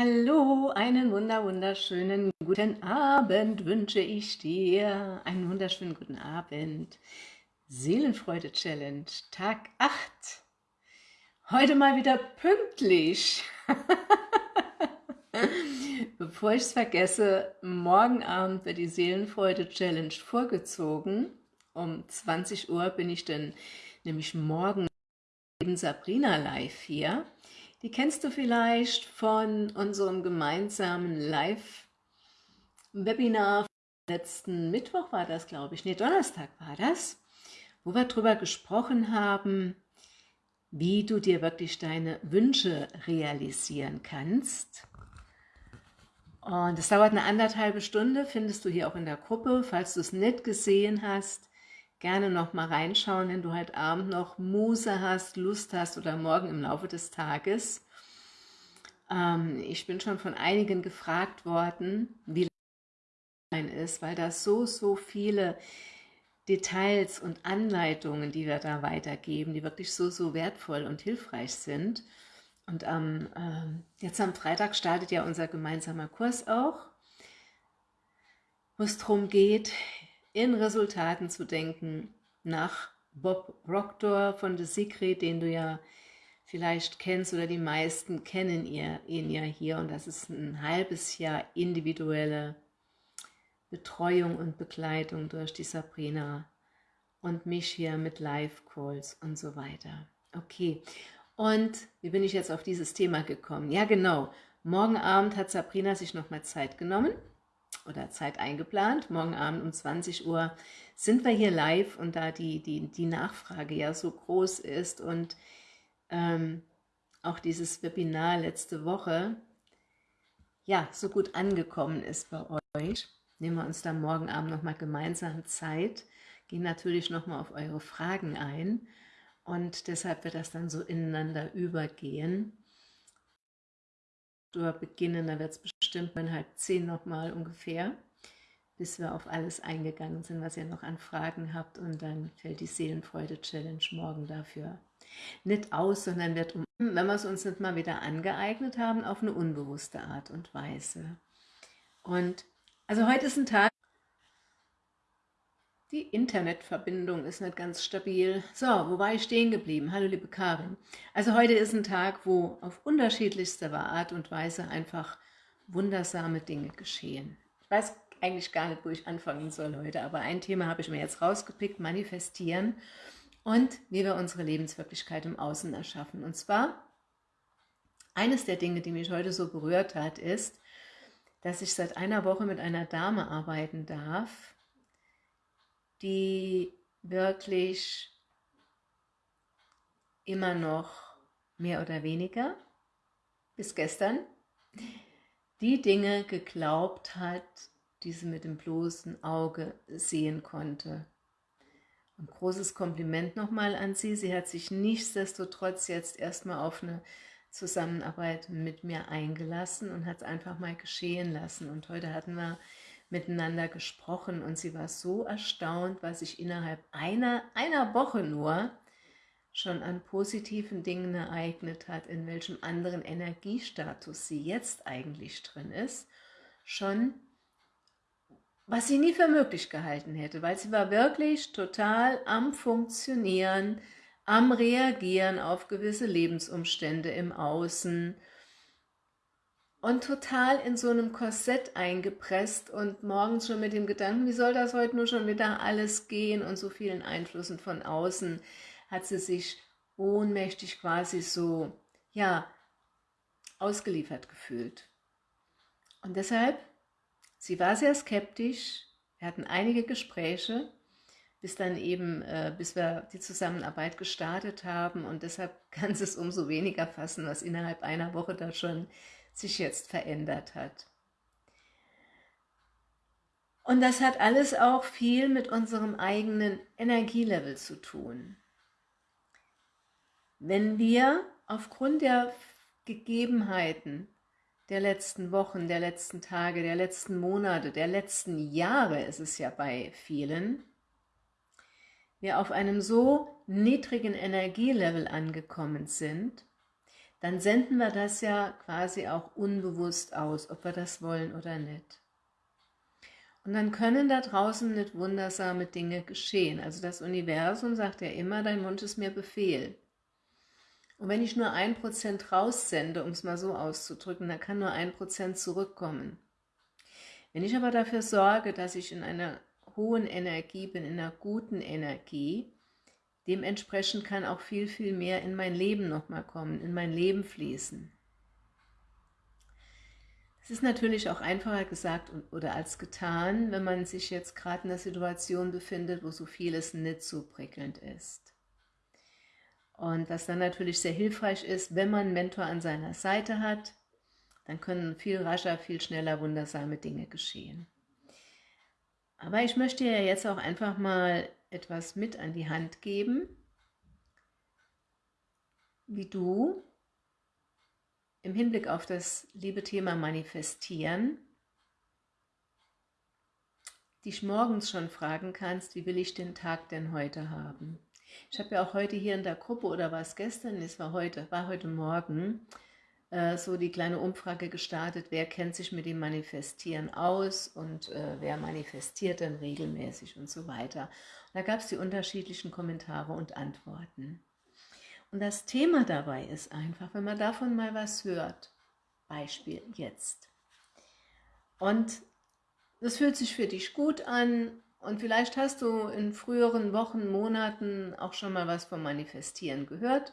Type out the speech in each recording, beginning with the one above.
Hallo, einen wunder wunderschönen guten Abend wünsche ich dir. Einen wunderschönen guten Abend. Seelenfreude Challenge, Tag 8. Heute mal wieder pünktlich. Bevor ich es vergesse, morgen Abend wird die Seelenfreude Challenge vorgezogen. Um 20 Uhr bin ich dann nämlich morgen neben Sabrina live hier. Die kennst du vielleicht von unserem gemeinsamen Live-Webinar. Letzten Mittwoch war das, glaube ich. Ne, Donnerstag war das, wo wir darüber gesprochen haben, wie du dir wirklich deine Wünsche realisieren kannst. Und es dauert eine anderthalbe Stunde, findest du hier auch in der Gruppe. Falls du es nicht gesehen hast, gerne noch mal reinschauen, wenn du heute Abend noch Muse hast, Lust hast oder morgen im Laufe des Tages. Ähm, ich bin schon von einigen gefragt worden, wie lang ist, weil da so, so viele Details und Anleitungen, die wir da weitergeben, die wirklich so, so wertvoll und hilfreich sind. Und ähm, äh, jetzt am Freitag startet ja unser gemeinsamer Kurs auch, wo es darum geht, in Resultaten zu denken, nach Bob Proctor von The Secret, den du ja vielleicht kennst oder die meisten kennen ihr, ihn ja hier und das ist ein halbes Jahr individuelle Betreuung und Begleitung durch die Sabrina und mich hier mit Live-Calls und so weiter. Okay, und wie bin ich jetzt auf dieses Thema gekommen? Ja genau, morgen Abend hat Sabrina sich nochmal Zeit genommen oder Zeit eingeplant. Morgen Abend um 20 Uhr sind wir hier live und da die, die, die Nachfrage ja so groß ist und ähm, auch dieses Webinar letzte Woche ja so gut angekommen ist bei euch, nehmen wir uns dann morgen Abend nochmal gemeinsam Zeit, gehen natürlich nochmal auf eure Fragen ein und deshalb wird das dann so ineinander übergehen. Oder beginnen, da wird es bestimmt um halb zehn nochmal ungefähr, bis wir auf alles eingegangen sind, was ihr noch an Fragen habt und dann fällt die Seelenfreude-Challenge morgen dafür nicht aus, sondern wird, um, wenn wir es uns nicht mal wieder angeeignet haben, auf eine unbewusste Art und Weise. Und also heute ist ein Tag, die Internetverbindung ist nicht ganz stabil. So, wo war ich stehen geblieben? Hallo liebe Karin. Also heute ist ein Tag, wo auf unterschiedlichste Art und Weise einfach wundersame Dinge geschehen. Ich weiß eigentlich gar nicht, wo ich anfangen soll heute, aber ein Thema habe ich mir jetzt rausgepickt, manifestieren und wie wir unsere Lebenswirklichkeit im Außen erschaffen. Und zwar, eines der Dinge, die mich heute so berührt hat, ist, dass ich seit einer Woche mit einer Dame arbeiten darf, die wirklich immer noch mehr oder weniger, bis gestern, die Dinge geglaubt hat, die sie mit dem bloßen Auge sehen konnte. Ein großes Kompliment nochmal an sie. Sie hat sich nichtsdestotrotz jetzt erstmal auf eine Zusammenarbeit mit mir eingelassen und hat es einfach mal geschehen lassen. Und heute hatten wir miteinander gesprochen und sie war so erstaunt, was sich innerhalb einer, einer Woche nur schon an positiven Dingen ereignet hat, in welchem anderen Energiestatus sie jetzt eigentlich drin ist, schon was sie nie für möglich gehalten hätte, weil sie war wirklich total am Funktionieren, am Reagieren auf gewisse Lebensumstände im Außen und total in so einem Korsett eingepresst und morgens schon mit dem Gedanken, wie soll das heute nur schon wieder alles gehen und so vielen Einflüssen von außen hat sie sich ohnmächtig quasi so, ja, ausgeliefert gefühlt. Und deshalb, sie war sehr skeptisch, wir hatten einige Gespräche, bis dann eben, äh, bis wir die Zusammenarbeit gestartet haben und deshalb kann es umso weniger fassen, was innerhalb einer Woche da schon sich jetzt verändert hat. Und das hat alles auch viel mit unserem eigenen Energielevel zu tun. Wenn wir aufgrund der Gegebenheiten der letzten Wochen, der letzten Tage, der letzten Monate, der letzten Jahre ist es ja bei vielen, wir auf einem so niedrigen Energielevel angekommen sind, dann senden wir das ja quasi auch unbewusst aus, ob wir das wollen oder nicht. Und dann können da draußen nicht wundersame Dinge geschehen. Also das Universum sagt ja immer, dein Wunsch ist mir Befehl. Und wenn ich nur ein Prozent raussende, um es mal so auszudrücken, dann kann nur ein Prozent zurückkommen. Wenn ich aber dafür sorge, dass ich in einer hohen Energie bin, in einer guten Energie, dementsprechend kann auch viel, viel mehr in mein Leben nochmal kommen, in mein Leben fließen. Es ist natürlich auch einfacher gesagt oder als getan, wenn man sich jetzt gerade in einer Situation befindet, wo so vieles nicht so prickelnd ist. Und was dann natürlich sehr hilfreich ist, wenn man einen Mentor an seiner Seite hat, dann können viel rascher, viel schneller wundersame Dinge geschehen. Aber ich möchte ja jetzt auch einfach mal etwas mit an die Hand geben, wie du im Hinblick auf das liebe Thema Manifestieren dich morgens schon fragen kannst, wie will ich den Tag denn heute haben? Ich habe ja auch heute hier in der Gruppe, oder war es gestern, es war heute, war heute Morgen, äh, so die kleine Umfrage gestartet, wer kennt sich mit dem Manifestieren aus und äh, wer manifestiert denn regelmäßig und so weiter. Und da gab es die unterschiedlichen Kommentare und Antworten. Und das Thema dabei ist einfach, wenn man davon mal was hört, Beispiel jetzt, und das fühlt sich für dich gut an und vielleicht hast du in früheren Wochen, Monaten auch schon mal was vom Manifestieren gehört.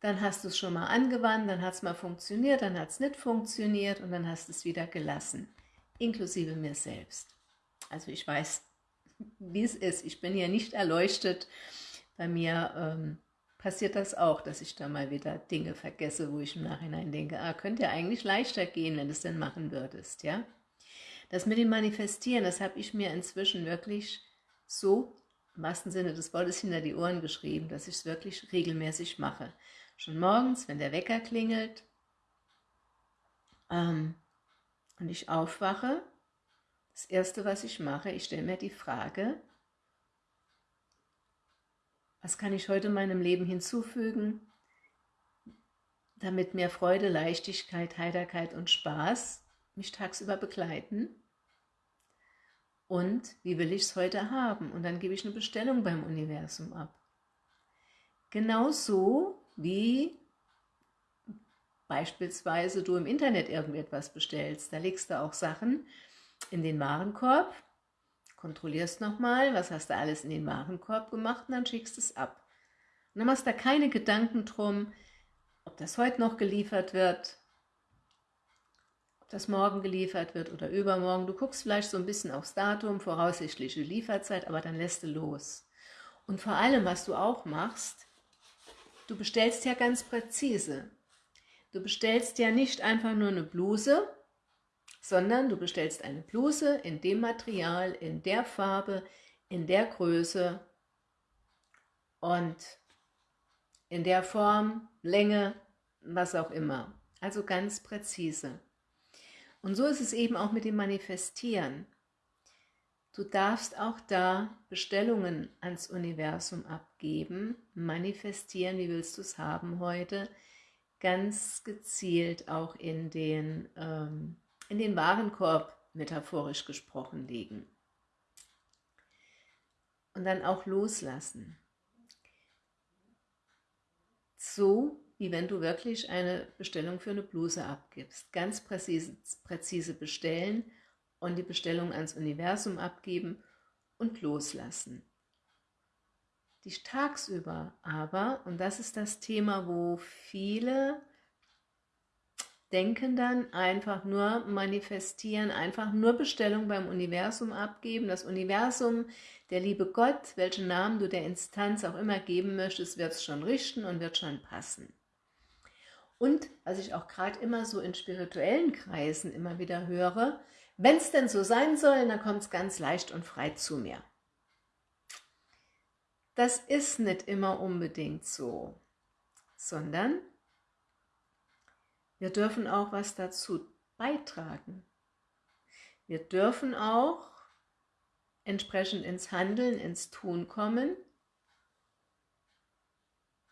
Dann hast du es schon mal angewandt, dann hat es mal funktioniert, dann hat es nicht funktioniert und dann hast du es wieder gelassen, inklusive mir selbst. Also ich weiß, wie es ist. Ich bin ja nicht erleuchtet. Bei mir ähm, passiert das auch, dass ich da mal wieder Dinge vergesse, wo ich im Nachhinein denke, ah, könnte ja eigentlich leichter gehen, wenn du es denn machen würdest, ja. Das mit dem Manifestieren, das habe ich mir inzwischen wirklich so, im wahrsten Sinne des Wortes, hinter die Ohren geschrieben, dass ich es wirklich regelmäßig mache. Schon morgens, wenn der Wecker klingelt ähm, und ich aufwache, das Erste, was ich mache, ich stelle mir die Frage, was kann ich heute meinem Leben hinzufügen, damit mehr Freude, Leichtigkeit, Heiterkeit und Spaß mich tagsüber begleiten? Und wie will ich es heute haben? Und dann gebe ich eine Bestellung beim Universum ab. Genauso wie beispielsweise du im Internet irgendetwas bestellst. Da legst du auch Sachen in den Warenkorb, kontrollierst nochmal, was hast du alles in den Warenkorb gemacht und dann schickst es ab. Und dann machst du da keine Gedanken drum, ob das heute noch geliefert wird, das morgen geliefert wird oder übermorgen. Du guckst vielleicht so ein bisschen aufs Datum, voraussichtliche Lieferzeit, aber dann lässt du los. Und vor allem, was du auch machst, du bestellst ja ganz präzise. Du bestellst ja nicht einfach nur eine Bluse, sondern du bestellst eine Bluse in dem Material, in der Farbe, in der Größe und in der Form, Länge, was auch immer. Also ganz präzise. Und so ist es eben auch mit dem Manifestieren. Du darfst auch da Bestellungen ans Universum abgeben, manifestieren, wie willst du es haben heute, ganz gezielt auch in den ähm, in den Warenkorb, metaphorisch gesprochen, legen. Und dann auch loslassen. So, wie wenn du wirklich eine Bestellung für eine Bluse abgibst. Ganz präzise, präzise bestellen und die Bestellung ans Universum abgeben und loslassen. Dich tagsüber aber, und das ist das Thema, wo viele Denken dann einfach nur manifestieren, einfach nur Bestellung beim Universum abgeben. Das Universum, der liebe Gott, welchen Namen du der Instanz auch immer geben möchtest, wird es schon richten und wird schon passen. Und was ich auch gerade immer so in spirituellen Kreisen immer wieder höre, wenn es denn so sein soll, dann kommt es ganz leicht und frei zu mir. Das ist nicht immer unbedingt so, sondern wir dürfen auch was dazu beitragen. Wir dürfen auch entsprechend ins Handeln, ins Tun kommen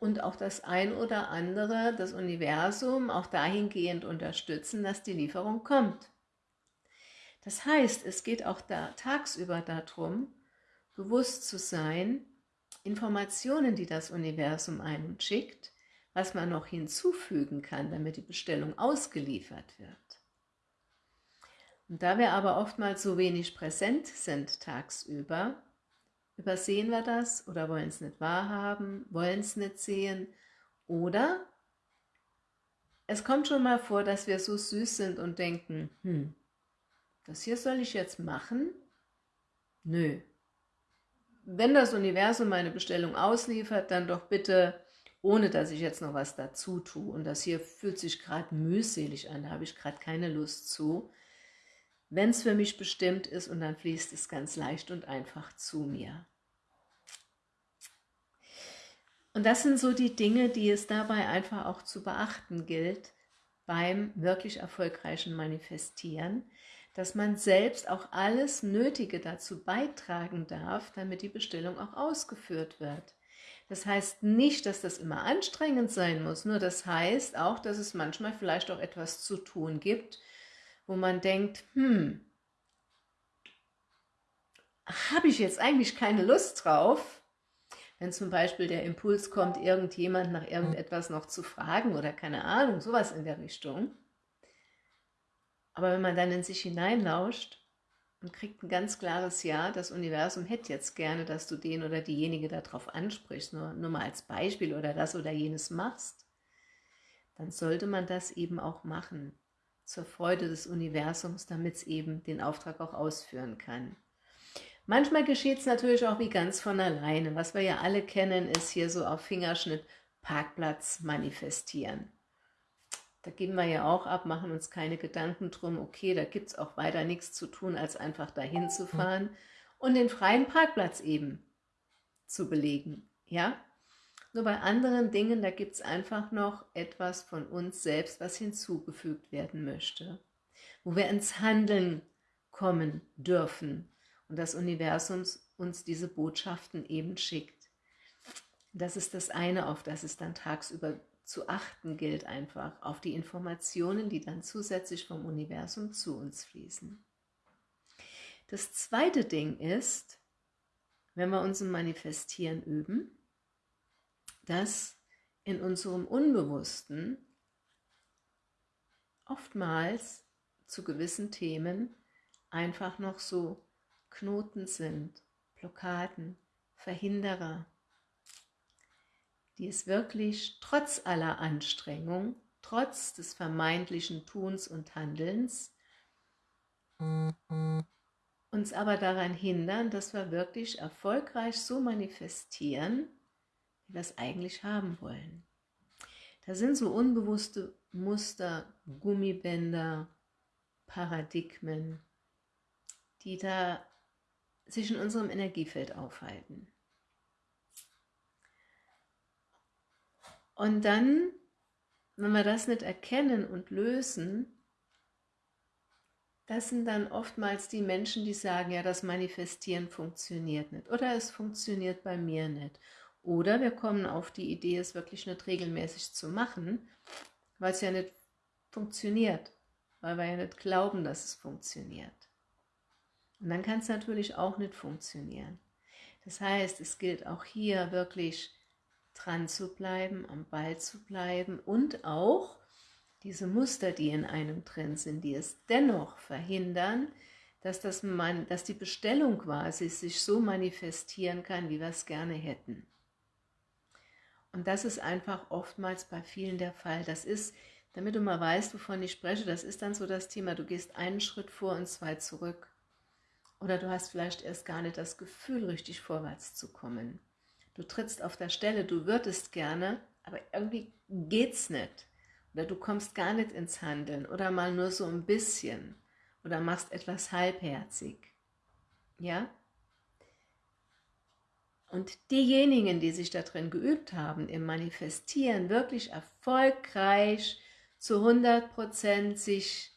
und auch das ein oder andere, das Universum, auch dahingehend unterstützen, dass die Lieferung kommt. Das heißt, es geht auch da tagsüber darum, bewusst zu sein, Informationen, die das Universum einem schickt, was man noch hinzufügen kann, damit die Bestellung ausgeliefert wird. Und da wir aber oftmals so wenig präsent sind tagsüber, übersehen wir das oder wollen es nicht wahrhaben, wollen es nicht sehen oder es kommt schon mal vor, dass wir so süß sind und denken, hm, das hier soll ich jetzt machen? Nö. Wenn das Universum meine Bestellung ausliefert, dann doch bitte, ohne dass ich jetzt noch was dazu tue. Und das hier fühlt sich gerade mühselig an, da habe ich gerade keine Lust zu wenn es für mich bestimmt ist und dann fließt es ganz leicht und einfach zu mir. Und das sind so die Dinge, die es dabei einfach auch zu beachten gilt beim wirklich erfolgreichen Manifestieren, dass man selbst auch alles Nötige dazu beitragen darf, damit die Bestellung auch ausgeführt wird. Das heißt nicht, dass das immer anstrengend sein muss, nur das heißt auch, dass es manchmal vielleicht auch etwas zu tun gibt, wo man denkt, hm, habe ich jetzt eigentlich keine Lust drauf, wenn zum Beispiel der Impuls kommt, irgendjemand nach irgendetwas noch zu fragen oder keine Ahnung, sowas in der Richtung. Aber wenn man dann in sich hineinlauscht und kriegt ein ganz klares Ja, das Universum hätte jetzt gerne, dass du den oder diejenige darauf ansprichst, nur, nur mal als Beispiel oder das oder jenes machst, dann sollte man das eben auch machen zur Freude des Universums, damit es eben den Auftrag auch ausführen kann. Manchmal geschieht es natürlich auch wie ganz von alleine. Was wir ja alle kennen, ist hier so auf Fingerschnitt Parkplatz manifestieren. Da geben wir ja auch ab, machen uns keine Gedanken drum, okay, da gibt es auch weiter nichts zu tun, als einfach dahin zu fahren und den freien Parkplatz eben zu belegen. Ja, nur bei anderen Dingen, da gibt es einfach noch etwas von uns selbst, was hinzugefügt werden möchte, wo wir ins Handeln kommen dürfen und das Universum uns diese Botschaften eben schickt. Das ist das eine, auf das es dann tagsüber zu achten gilt einfach, auf die Informationen, die dann zusätzlich vom Universum zu uns fließen. Das zweite Ding ist, wenn wir uns im Manifestieren üben, dass in unserem Unbewussten oftmals zu gewissen Themen einfach noch so Knoten sind, Blockaden, Verhinderer, die es wirklich trotz aller Anstrengung, trotz des vermeintlichen Tuns und Handelns, uns aber daran hindern, dass wir wirklich erfolgreich so manifestieren, wie wir es eigentlich haben wollen. Da sind so unbewusste Muster, Gummibänder, Paradigmen, die da sich in unserem Energiefeld aufhalten. Und dann, wenn wir das nicht erkennen und lösen, das sind dann oftmals die Menschen, die sagen, ja, das Manifestieren funktioniert nicht oder es funktioniert bei mir nicht oder wir kommen auf die Idee, es wirklich nicht regelmäßig zu machen, weil es ja nicht funktioniert, weil wir ja nicht glauben, dass es funktioniert. Und dann kann es natürlich auch nicht funktionieren. Das heißt, es gilt auch hier wirklich dran zu bleiben, am Ball zu bleiben und auch diese Muster, die in einem drin sind, die es dennoch verhindern, dass, das man, dass die Bestellung quasi sich so manifestieren kann, wie wir es gerne hätten. Und das ist einfach oftmals bei vielen der Fall. Das ist, damit du mal weißt, wovon ich spreche, das ist dann so das Thema, du gehst einen Schritt vor und zwei zurück. Oder du hast vielleicht erst gar nicht das Gefühl, richtig vorwärts zu kommen. Du trittst auf der Stelle, du würdest gerne, aber irgendwie geht's nicht. Oder du kommst gar nicht ins Handeln oder mal nur so ein bisschen oder machst etwas halbherzig. Ja? Und diejenigen, die sich darin geübt haben, im Manifestieren, wirklich erfolgreich zu 100% sich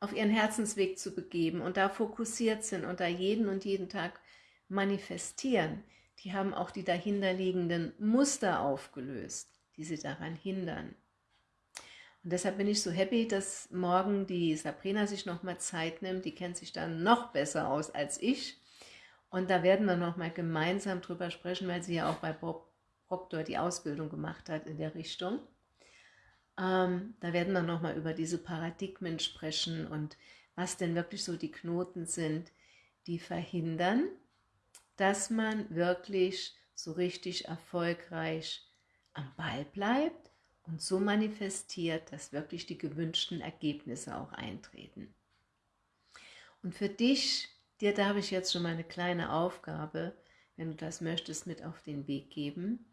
auf ihren Herzensweg zu begeben und da fokussiert sind und da jeden und jeden Tag manifestieren, die haben auch die dahinterliegenden Muster aufgelöst, die sie daran hindern. Und deshalb bin ich so happy, dass morgen die Sabrina sich nochmal Zeit nimmt. Die kennt sich dann noch besser aus als ich. Und da werden wir nochmal gemeinsam drüber sprechen, weil sie ja auch bei Bob Proctor die Ausbildung gemacht hat in der Richtung. Ähm, da werden wir nochmal über diese Paradigmen sprechen und was denn wirklich so die Knoten sind, die verhindern, dass man wirklich so richtig erfolgreich am Ball bleibt und so manifestiert, dass wirklich die gewünschten Ergebnisse auch eintreten. Und für dich, dir darf ich jetzt schon mal eine kleine Aufgabe, wenn du das möchtest, mit auf den Weg geben.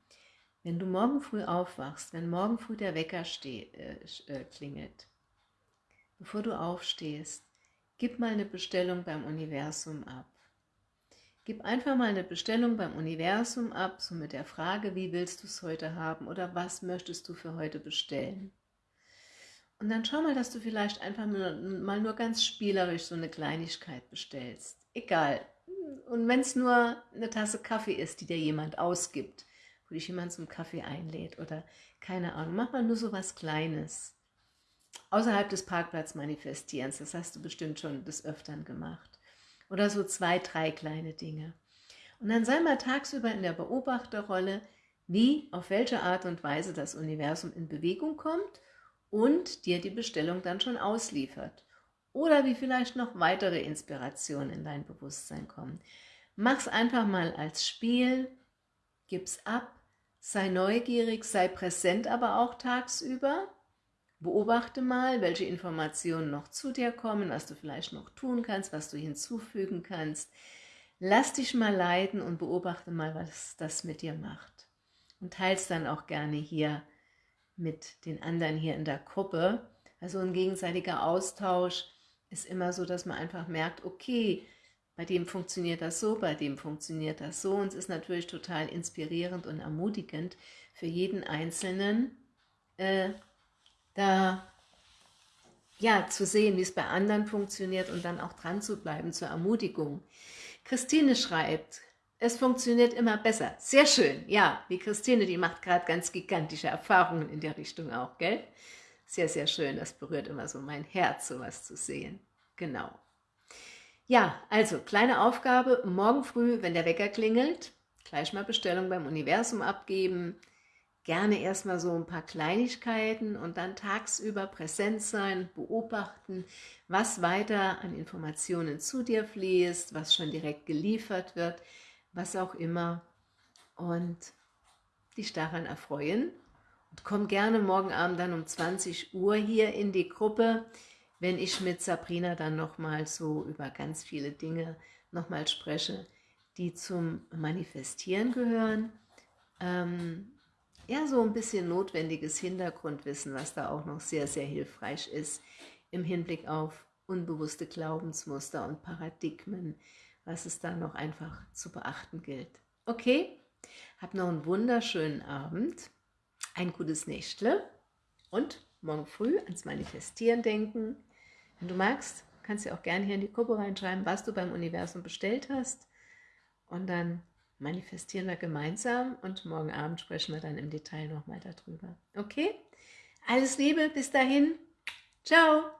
Wenn du morgen früh aufwachst, wenn morgen früh der Wecker äh, äh, klingelt, bevor du aufstehst, gib mal eine Bestellung beim Universum ab. Gib einfach mal eine Bestellung beim Universum ab, so mit der Frage, wie willst du es heute haben oder was möchtest du für heute bestellen. Und dann schau mal, dass du vielleicht einfach mal nur ganz spielerisch so eine Kleinigkeit bestellst. Egal. Und wenn es nur eine Tasse Kaffee ist, die dir jemand ausgibt, wo dich jemand zum Kaffee einlädt oder keine Ahnung, mach mal nur so was Kleines. Außerhalb des Parkplatz manifestierens, das hast du bestimmt schon des Öfteren gemacht. Oder so zwei, drei kleine Dinge. Und dann sei mal tagsüber in der Beobachterrolle, wie, auf welche Art und Weise das Universum in Bewegung kommt und dir die Bestellung dann schon ausliefert. Oder wie vielleicht noch weitere Inspirationen in dein Bewusstsein kommen. Mach's einfach mal als Spiel, gib's ab, sei neugierig, sei präsent aber auch tagsüber Beobachte mal, welche Informationen noch zu dir kommen, was du vielleicht noch tun kannst, was du hinzufügen kannst. Lass dich mal leiten und beobachte mal, was das mit dir macht. Und teils dann auch gerne hier mit den anderen hier in der Gruppe. Also ein gegenseitiger Austausch ist immer so, dass man einfach merkt, okay, bei dem funktioniert das so, bei dem funktioniert das so. Und es ist natürlich total inspirierend und ermutigend für jeden Einzelnen, äh, da ja, zu sehen, wie es bei anderen funktioniert und dann auch dran zu bleiben zur Ermutigung. Christine schreibt, es funktioniert immer besser. Sehr schön. Ja, wie Christine, die macht gerade ganz gigantische Erfahrungen in der Richtung auch, gell? Sehr, sehr schön. Das berührt immer so mein Herz, sowas zu sehen. Genau. Ja, also kleine Aufgabe. Morgen früh, wenn der Wecker klingelt, gleich mal Bestellung beim Universum abgeben gerne erstmal so ein paar Kleinigkeiten und dann tagsüber präsent sein, beobachten, was weiter an Informationen zu dir fließt, was schon direkt geliefert wird, was auch immer und dich daran erfreuen. Und komm gerne morgen Abend dann um 20 Uhr hier in die Gruppe, wenn ich mit Sabrina dann nochmal so über ganz viele Dinge nochmal spreche, die zum Manifestieren gehören. Ähm, ja, so ein bisschen notwendiges Hintergrundwissen, was da auch noch sehr, sehr hilfreich ist im Hinblick auf unbewusste Glaubensmuster und Paradigmen, was es da noch einfach zu beachten gilt. Okay, hab noch einen wunderschönen Abend, ein gutes Nächtle und morgen früh ans Manifestieren denken. Wenn du magst, kannst du auch gerne hier in die Gruppe reinschreiben, was du beim Universum bestellt hast und dann manifestieren wir gemeinsam und morgen Abend sprechen wir dann im Detail nochmal darüber. Okay? Alles Liebe, bis dahin. Ciao!